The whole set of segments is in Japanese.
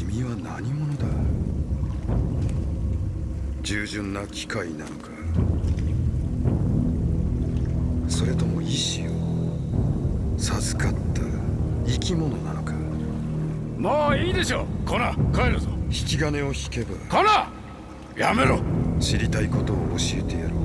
何者だ？従順な機械なのか？それとも意志を授かった生き物なのか？もういいでしょコナ帰るぞ。引き金を引けばコナやめろ。知りたいことを教えてやろう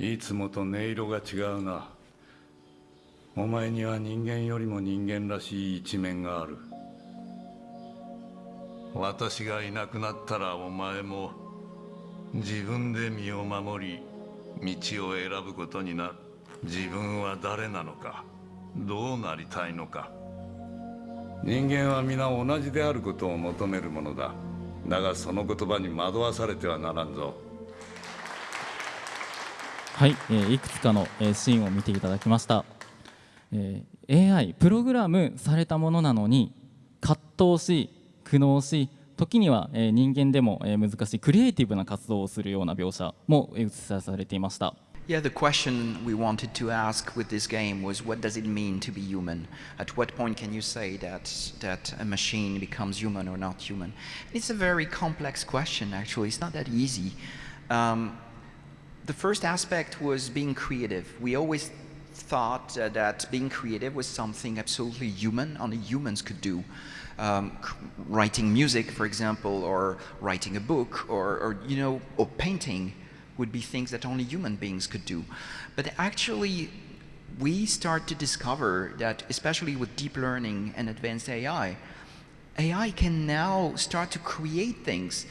いつもと音色が違うな。お前には人間よりも人間らしい一面がある。私がいなくなったらお前も自分で身を守り道を選ぶことになる。自分は誰なのかどうなりたいのか。人間は皆同じであることを求めるものだ。だがその言葉に惑わされてはならんぞ。はい、えーいくつかの、えーシーンを見ていただきました、えー AI プログラムされたものなのに葛藤し苦悩し時には、えー人間でも、えー難しいクリエイティブな活動をするような描写も映し出されていました Yeah, the question we wanted to ask with this game was what does it mean to be human? At what point can you say that, that a machine becomes human or not human? It's a very complex question, actually. It's not that easy. Um, the first aspect was being creative. We always thought uh, that being creative was something absolutely human, only humans could do. Um, writing music, for example, or writing a book, or, or you know, or painting would be things that only human beings could do. But actually, we start to discover that, especially with deep learning and advanced AI, AI can now start to create things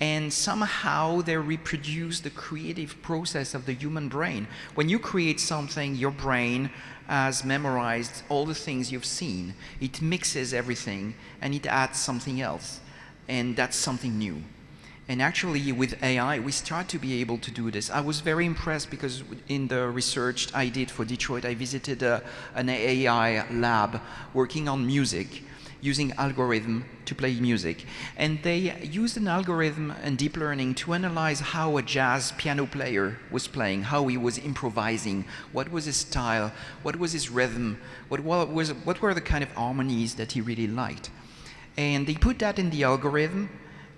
and somehow they reproduce the creative process of the human brain. When you create something, your brain has memorized all the things you've seen. It mixes everything and it adds something else. And that's something new. And actually, with AI, we start to be able to do this. I was very impressed because in the research I did for Detroit, I visited uh, a, an AI lab working on music using algorithm to play music. And they used an algorithm and deep learning to analyze how a jazz piano player was playing, how he was improvising, what was his style, what was his rhythm, what, was, what were the kind of harmonies that he really liked. And they put that in the algorithm,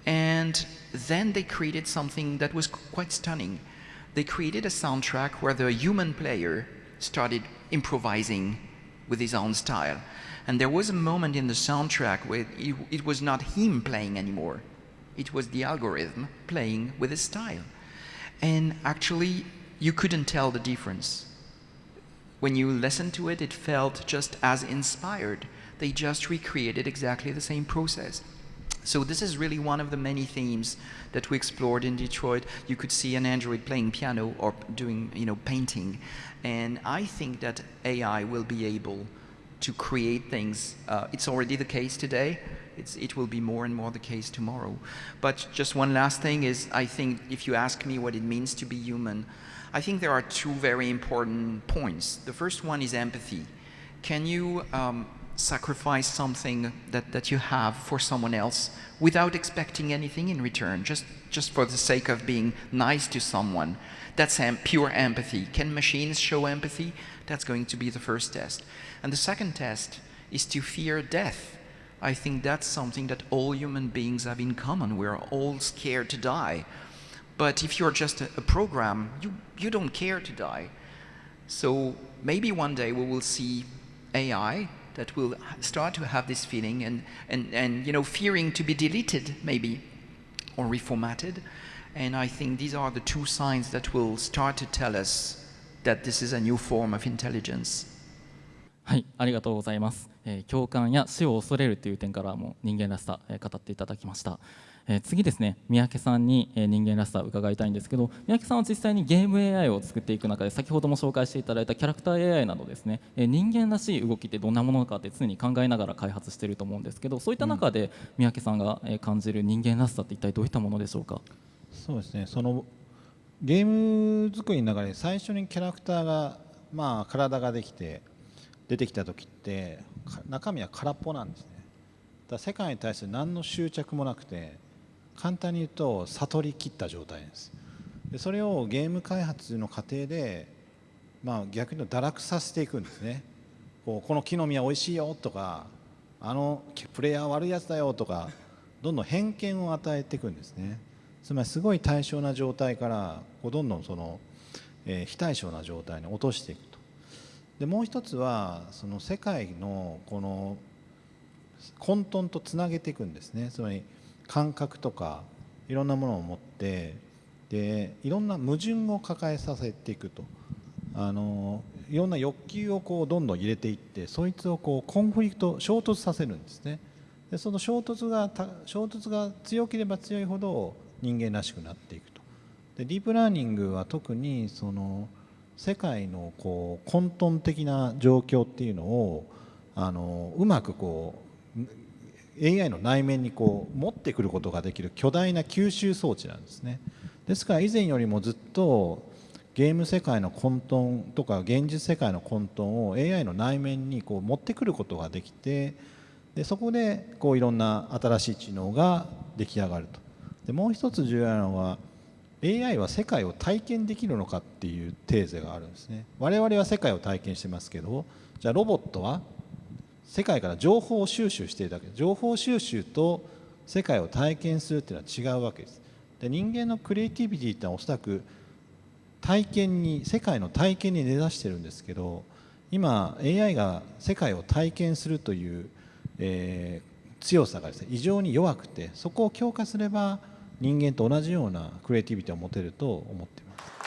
and then they created something that was quite stunning. They created a soundtrack where the human player started improvising with his own style. And there was a moment in the soundtrack where it, it was not him playing anymore. It was the algorithm playing with his style. And actually, you couldn't tell the difference. When you listened to it, it felt just as inspired. They just recreated exactly the same process. So this is really one of the many themes that we explored in Detroit. You could see an android playing piano or doing, you know, painting. And I think that AI will be able to create things. Uh, it's already the case today. It's, it will be more and more the case tomorrow. But just one last thing is, I think if you ask me what it means to be human, I think there are two very important points. The first one is empathy. Can you um, sacrifice something that, that you have for someone else without expecting anything in return, just, just for the sake of being nice to someone? That's pure empathy. Can machines show empathy? That's going to be the first test. And the second test is to fear death. I think that's something that all human beings have in common. We're all scared to die. But if you're just a, a program, you, you don't care to die. So maybe one day we will see AI that will start to have this feeling and, and, and you know, fearing to be deleted maybe or reformatted. And I think these are the two signs that will start to tell us that this is a new form of intelligence. はい、ありがとうございます。えー共感や死を恐れるという点からも人間らしさ、えー語っていただきました。 えー次ですね、三宅さんに、えー人間らしさを伺いたいんですけど、三宅さんは実際にゲーム AI を作っていく中で、先ほども紹介していただいたキャラクター AI などですね、えー人間らしい動きってどんなものかって常に考えながら開発していると思うんですけど、そういった中で三宅さんがえー感じる人間らしさって一体どういったものでしょうか？そうですねそのゲーム作りの中で最初にキャラクターがまあ体ができて出てきた時ってか中身は空っぽなんですねだ世界に対する何の執着もなくて簡単に言うと悟りきった状態です。でそれをゲーム開発の過程でまあ逆に言うと堕落させていくんですね。こうこの木の実は美味しいよとかあのプレイヤー悪いやつだよとかどんどん偏見を与えていくんですね。つまりすごい対象な状態からこうどんどんその、えー非対称な状態に落としていくと。でもう一つはその世界のこの混沌とつなげていくんですね。つまり感覚とかいろんなものを持ってでいろんな矛盾を抱えさせていくと。あのいろんな欲求をこうどんどん入れていってそいつをこうコンフリクト衝突させるんですね。でその衝突が衝突が強ければ強いほど人間らしくなっていくと。でディープラーニングは特にその世界のこう混沌的な状況っていうのをあのうまくこう AI の内面にこう持ってくることができる巨大な吸収装置なんですね。ですから以前よりもずっとゲーム世界の混沌とか現実世界の混沌を AI の内面にこう持ってくることができてでそこでこういろんな新しい知能が出来上がると。でもう一つ重要なのは AI は世界を体験できるのかっていうテーゼがあるんですね。我々は世界を体験してますけどじゃあロボットは世界から情報を収集しているだけ情報収集と世界を体験するっていうのは違うわけですで人間のクリエイティビティってのはおそらく体験に世界の体験に根ざしてるんですけど今 AI が世界を体験するという、えー強さがですね異常に弱くてそこを強化すれば人間と同じようなクリエイティビティを持てると思っています。